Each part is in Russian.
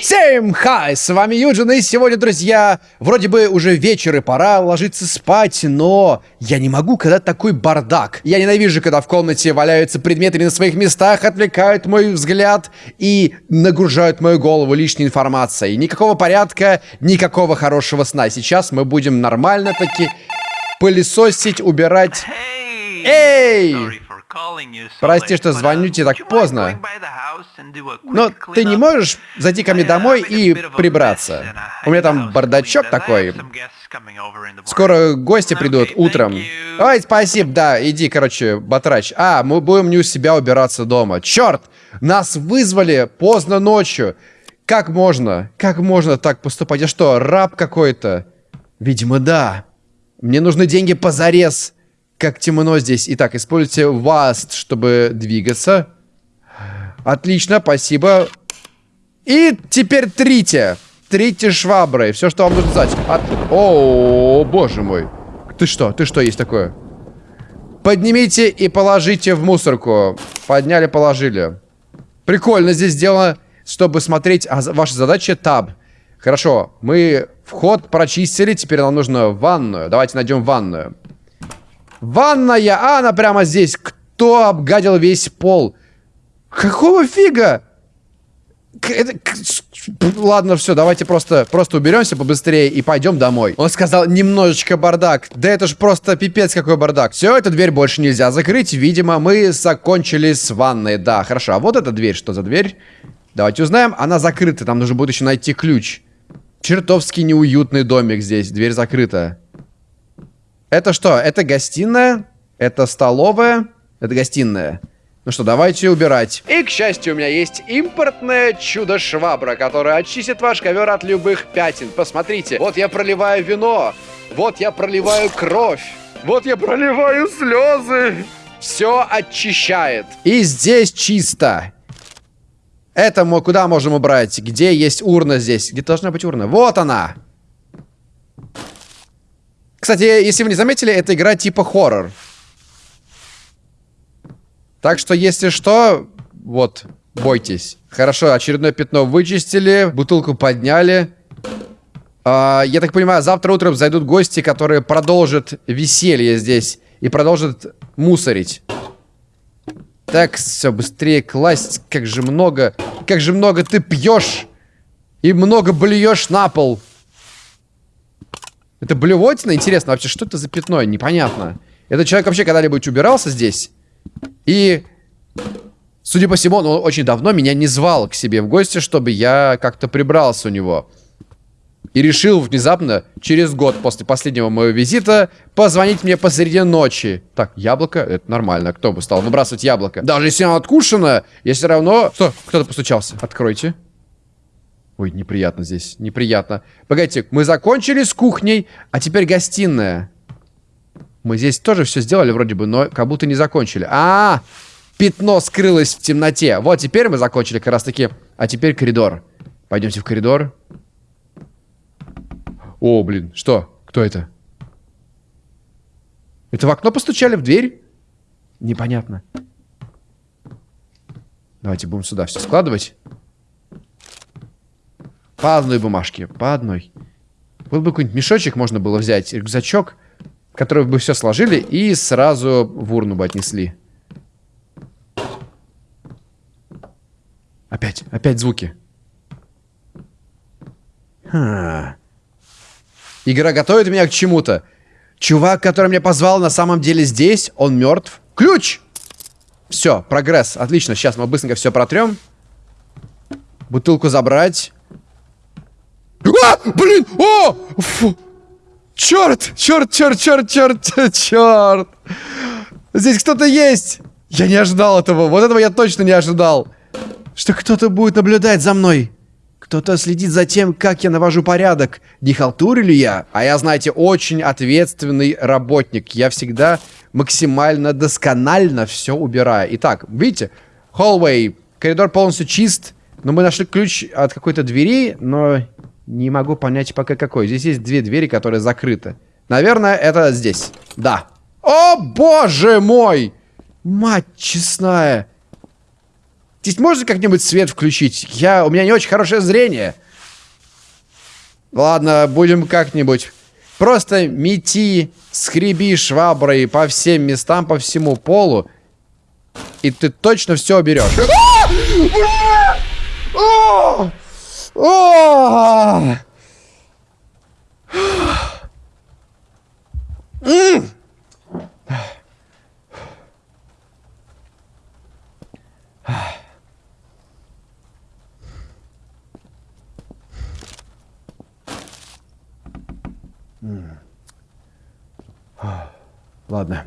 Всем хай, с вами Юджин, и сегодня, друзья, вроде бы уже вечер и пора ложиться спать, но я не могу, когда такой бардак. Я ненавижу, когда в комнате валяются предметы на своих местах, отвлекают мой взгляд и нагружают мою голову лишней информацией. Никакого порядка, никакого хорошего сна. Сейчас мы будем нормально таки пылесосить, убирать... Эй! Прости, что звоню тебе так поздно. Но ты не можешь зайти ко мне домой и прибраться? У меня там бардачок такой. Скоро гости придут утром. Ой, спасибо, да, иди, короче, батрач. А, мы будем не у себя убираться дома. Черт! Нас вызвали поздно ночью. Как можно? Как можно так поступать? Я что, раб какой-то? Видимо, да. Мне нужны деньги позарез как темно здесь. Итак, используйте Vast, чтобы двигаться. Отлично, спасибо. И теперь трите. Трите шваброй. Все, что вам нужно знать. От... О, боже мой. Ты что? Ты что есть такое? Поднимите и положите в мусорку. Подняли, положили. Прикольно здесь сделано, чтобы смотреть... А ваша задача таб. Хорошо, мы вход прочистили. Теперь нам нужно ванную. Давайте найдем ванную. Ванная! А, она прямо здесь. Кто обгадил весь пол? Какого фига? Это... Ладно, все, давайте просто, просто уберемся побыстрее и пойдем домой. Он сказал, немножечко бардак. Да это ж просто пипец какой бардак. Все, эту дверь больше нельзя закрыть. Видимо, мы закончили с ванной. Да, хорошо. А вот эта дверь, что за дверь? Давайте узнаем. Она закрыта, там нужно будет еще найти ключ. Чертовски неуютный домик здесь. Дверь закрыта. Это что? Это гостиная? Это столовая? Это гостиная. Ну что, давайте убирать. И, к счастью, у меня есть импортное чудо-швабра, которая очистит ваш ковер от любых пятен. Посмотрите, вот я проливаю вино, вот я проливаю кровь, вот я проливаю слезы. Все очищает. И здесь чисто. Это мы куда можем убрать? Где есть урна здесь? Где должна быть урна? Вот она. Кстати, если вы не заметили, это игра типа хоррор. Так что, если что, вот, бойтесь. Хорошо, очередное пятно вычистили, бутылку подняли. А, я так понимаю, завтра утром зайдут гости, которые продолжат веселье здесь и продолжат мусорить. Так, все, быстрее класть. Как же много, как же много ты пьешь и много блюешь на пол. Это блевотина? Интересно, вообще, что это за пятно? Непонятно. Этот человек вообще когда-нибудь убирался здесь? И, судя по всему, он очень давно меня не звал к себе в гости, чтобы я как-то прибрался у него. И решил внезапно, через год после последнего моего визита, позвонить мне посреди ночи. Так, яблоко, это нормально. Кто бы стал выбрасывать яблоко? Даже если оно откушено, я все равно... Что? Кто-то постучался. Откройте. Ой, неприятно здесь, неприятно. Погодите, мы закончили с кухней, а теперь гостиная. Мы здесь тоже все сделали вроде бы, но как будто не закончили. А, -а, -а пятно скрылось в темноте. Вот, теперь мы закончили как раз таки. А теперь коридор. Пойдемте в коридор. О, блин, что? Кто это? Это в окно постучали, в дверь? Непонятно. Давайте будем сюда все складывать. По одной бумажке, по одной. Вот бы какой-нибудь мешочек можно было взять, рюкзачок, который бы все сложили и сразу в урну бы отнесли. Опять, опять звуки. Ха. Игра готовит меня к чему-то. Чувак, который меня позвал, на самом деле здесь. Он мертв. Ключ! Все, прогресс. Отлично. Сейчас мы быстренько все протрем. Бутылку забрать. А, блин! О! Фу. Черт! Черт, черт, черт, черт, черт! Здесь кто-то есть! Я не ожидал этого. Вот этого я точно не ожидал. Что кто-то будет наблюдать за мной. Кто-то следит за тем, как я навожу порядок. Не халтурю я? А я, знаете, очень ответственный работник. Я всегда максимально досконально все убираю. Итак, видите? Hallway. Коридор полностью чист. Но мы нашли ключ от какой-то двери, но не могу понять пока какой. Здесь есть две двери, которые закрыты. Наверное, это здесь. Да. О, боже мой! Мать честная! Здесь можно как-нибудь свет включить? Я, у меня не очень хорошее зрение. Ладно, будем как-нибудь. Просто мети, скреби шваброй по всем местам, по всему полу. И ты точно все уберешь. Ладно.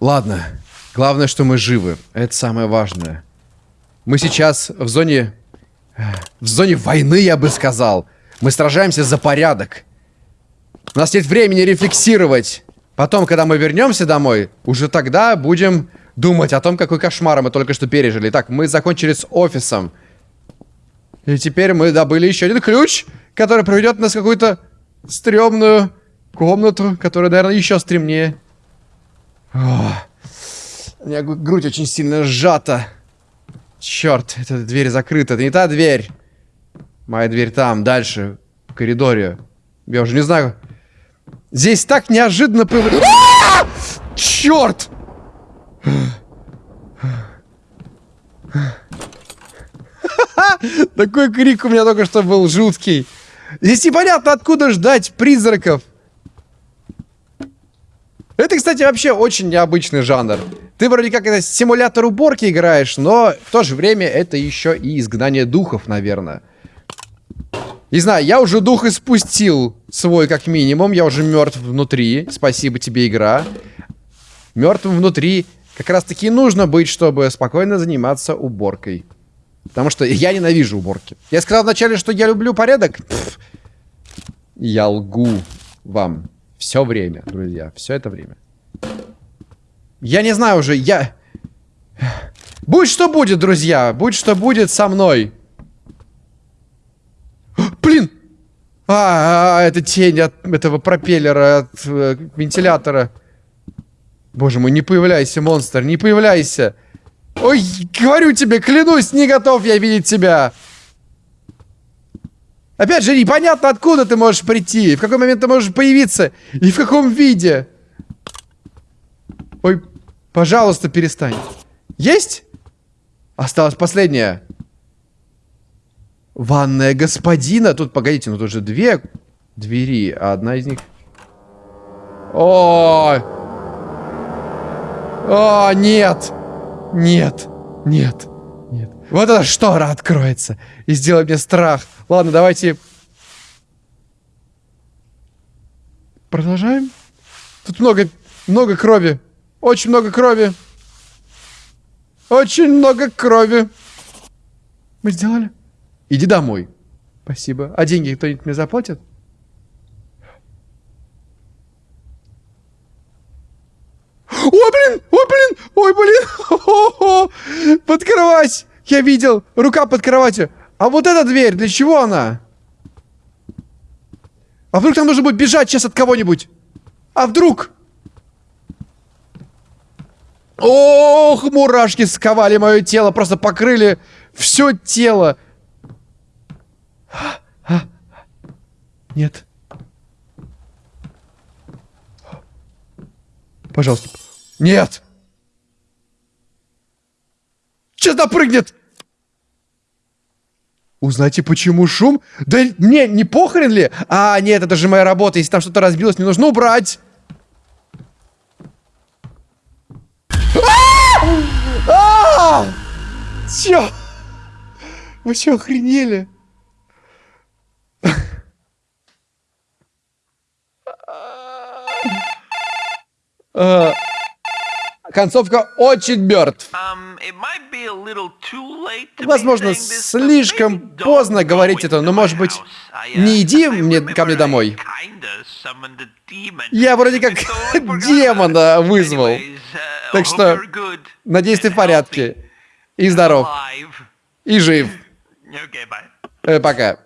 Ладно. Главное, что мы живы. Это самое важное. Мы сейчас в зоне... В зоне войны, я бы сказал. Мы сражаемся за порядок. У нас нет времени рефлексировать. Потом, когда мы вернемся домой, уже тогда будем думать о том, какой кошмар мы только что пережили. Так, мы закончили с офисом. И теперь мы добыли еще один ключ, который проведет нас в какую-то стрёмную комнату, которая, наверное, еще стремнее. О, у меня грудь очень сильно сжата. Черт, эта дверь закрыта. Это не та дверь. Моя дверь там, дальше, в коридоре. Я уже не знаю. Здесь так неожиданно появляется... Черт! Такой крик у меня только что был жуткий. Здесь непонятно, откуда ждать призраков. Это, кстати, вообще очень необычный жанр. Ты вроде как это симулятор уборки играешь, но в то же время это еще и изгнание духов, наверное. Не знаю, я уже дух испустил свой как минимум. Я уже мертв внутри. Спасибо тебе, игра. Мертвым внутри как раз таки нужно быть, чтобы спокойно заниматься уборкой. Потому что я ненавижу уборки. Я сказал вначале, что я люблю порядок. Пфф. Я лгу вам. Все время, друзья. Все это время. Я не знаю уже, я... Будь что будет, друзья. Будь что будет со мной. Блин! А, а, это тень от этого пропеллера, от э, вентилятора. Боже мой, не появляйся, монстр, не появляйся. Ой, говорю тебе, клянусь, не готов я видеть тебя. Опять же, непонятно, откуда ты можешь прийти, в какой момент ты можешь появиться, и в каком виде. Ой, пожалуйста, перестань. Есть? Осталось последнее. Ванная господина. Тут, погодите, ну тут же две двери, а одна из них... О, О, нет! Нет! Нет! Нет. Вот эта штора откроется и сделает мне страх. Ладно, давайте... Продолжаем? Тут много, много крови. Очень много крови. Очень много крови. Мы сделали? Иди домой. Спасибо. А деньги кто-нибудь мне заплатит? Ой, блин! Ой, блин! Ой, блин! Под кровать! Я видел! Рука под кроватью. А вот эта дверь, для чего она? А вдруг там нужно будет бежать сейчас от кого-нибудь? А вдруг? Ох, мурашки сковали мое тело, просто покрыли все тело. Нет. Пожалуйста. Нет! Сейчас напрыгнет! Узнайте, почему шум? Да мне не похрен ли? А, нет, это же моя работа. Если там что-то разбилось, мне нужно убрать. А! Чё? Вы что, охренели? А, концовка очень мертв. Um, Возможно, слишком поздно говорить это, но, может быть, uh, не иди мне ко мне домой. Я вроде как демона вызвал. Так что, надеюсь, ты в порядке. И здоров. И жив. Э, пока.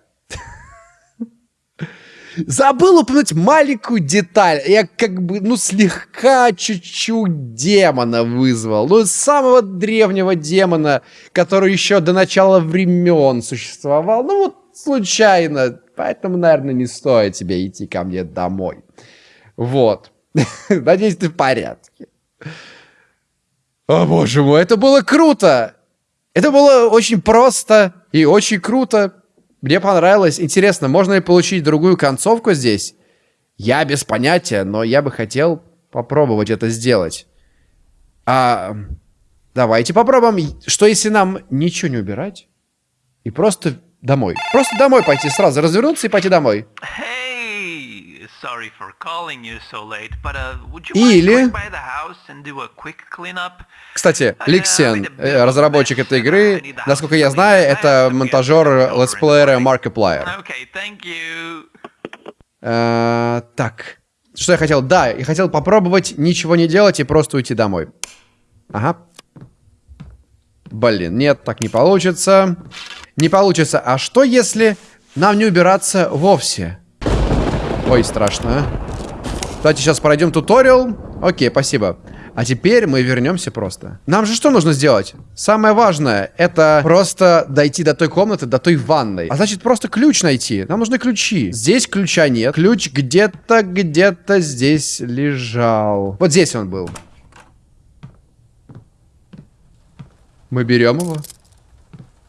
Забыл упомянуть маленькую деталь. Я как бы, ну, слегка чуть-чуть демона вызвал. Ну, самого древнего демона, который еще до начала времен существовал. Ну, вот случайно. Поэтому, наверное, не стоит тебе идти ко мне домой. Вот. Надеюсь, ты в порядке. О, боже мой, это было круто! Это было очень просто и очень круто. Мне понравилось. Интересно, можно ли получить другую концовку здесь? Я без понятия, но я бы хотел попробовать это сделать. А, давайте попробуем. Что если нам ничего не убирать? И просто домой. Просто домой пойти сразу, развернуться и пойти домой. Или... Кстати, Ликсен, э, разработчик этой игры, насколько я знаю, это монтажер летсплеера Markiplier. Э, так, что я хотел? Да, я хотел попробовать ничего не делать и просто уйти домой. Ага. Блин, нет, так не получится. Не получится. А что если нам не убираться вовсе? Ой, страшно. Давайте сейчас пройдем туториал. Окей, спасибо. А теперь мы вернемся просто. Нам же что нужно сделать? Самое важное, это просто дойти до той комнаты, до той ванной. А значит, просто ключ найти. Нам нужны ключи. Здесь ключа нет. Ключ где-то, где-то здесь лежал. Вот здесь он был. Мы берем его.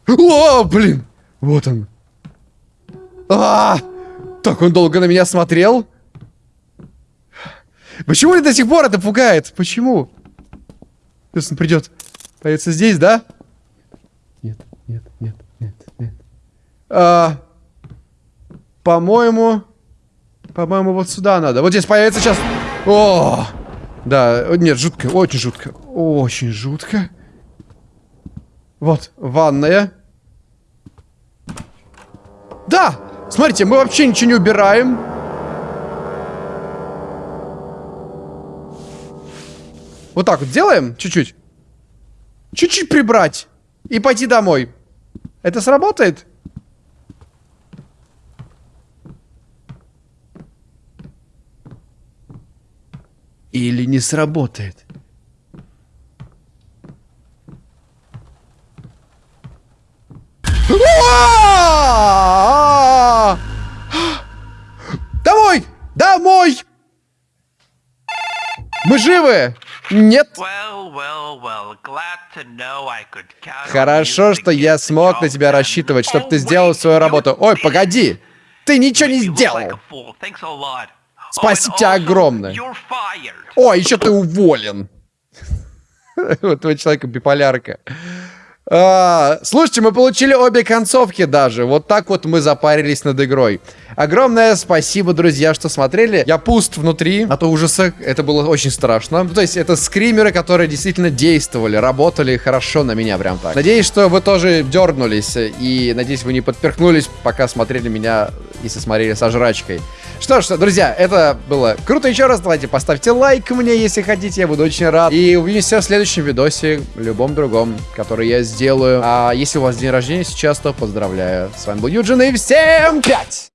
О, блин! Вот он. А, -а, а Так он долго на меня смотрел. Почему ли до сих пор это пугает? Почему? Сейчас он придет. Появится здесь, да? Нет, нет, нет, нет, нет. А, по-моему... По-моему, вот сюда надо. Вот здесь появится сейчас... О! Да, нет, жутко, очень жутко. Очень жутко. Вот, ванная. Да! Смотрите, мы вообще ничего не убираем. Вот так вот делаем, чуть-чуть. Чуть-чуть прибрать. И пойти домой. Это сработает? Или не сработает? Живы! Нет. Хорошо, что я смог на тебя рассчитывать, чтобы ты сделал свою работу. Ой, погоди! Ты ничего не сделал! Спасибо тебе огромное. О, еще ты уволен. Вот твой человек биполярка. А, слушайте, мы получили обе концовки даже. Вот так вот мы запарились над игрой. Огромное спасибо, друзья, что смотрели. Я пуст внутри от ужаса. Это было очень страшно. Ну, то есть это скримеры, которые действительно действовали, работали хорошо на меня прям так. Надеюсь, что вы тоже дернулись. И надеюсь, вы не подперхнулись, пока смотрели меня, если смотрели со жрачкой. Что ж, друзья, это было круто еще раз. Давайте поставьте лайк мне, если хотите. Я буду очень рад. И увидимся в следующем видосе, любом другом, который я сделаю. А если у вас день рождения сейчас, то поздравляю. С вами был Юджин и всем пять!